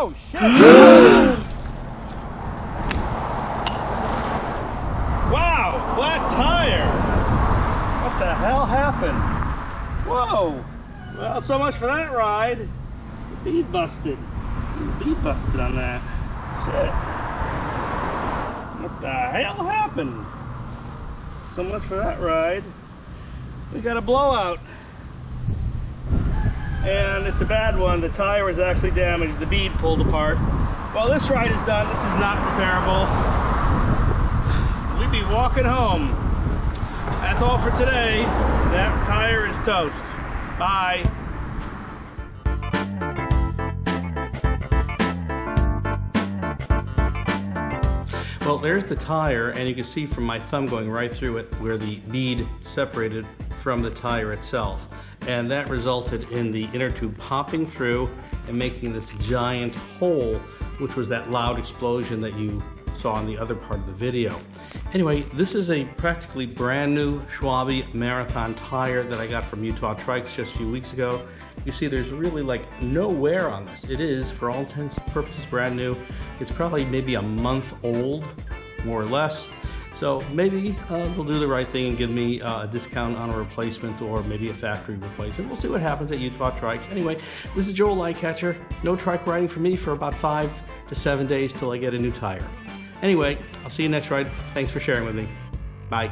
Oh, shit! wow, flat tire! What the hell happened? Whoa! Well, so much for that ride. Bead busted. Bead busted on that. Shit. What the hell happened? So much for that ride. We got a blowout. And it's a bad one. The tire was actually damaged. The bead pulled apart. Well, this ride is done. This is not repairable. We'd be walking home. That's all for today. That tire is toast. Bye. Well, there's the tire, and you can see from my thumb going right through it where the bead separated from the tire itself. And that resulted in the inner tube popping through and making this giant hole, which was that loud explosion that you saw in the other part of the video. Anyway, this is a practically brand new Schwalbe Marathon tire that I got from Utah Trikes just a few weeks ago. You see there's really like no wear on this. It is, for all intents and purposes, brand new. It's probably maybe a month old, more or less. So maybe uh, they'll do the right thing and give me uh, a discount on a replacement or maybe a factory replacement. We'll see what happens at Utah Trikes. Anyway, this is Joel Lightcatcher. No trike riding for me for about five to seven days till I get a new tire. Anyway, I'll see you next ride. Thanks for sharing with me. Bye.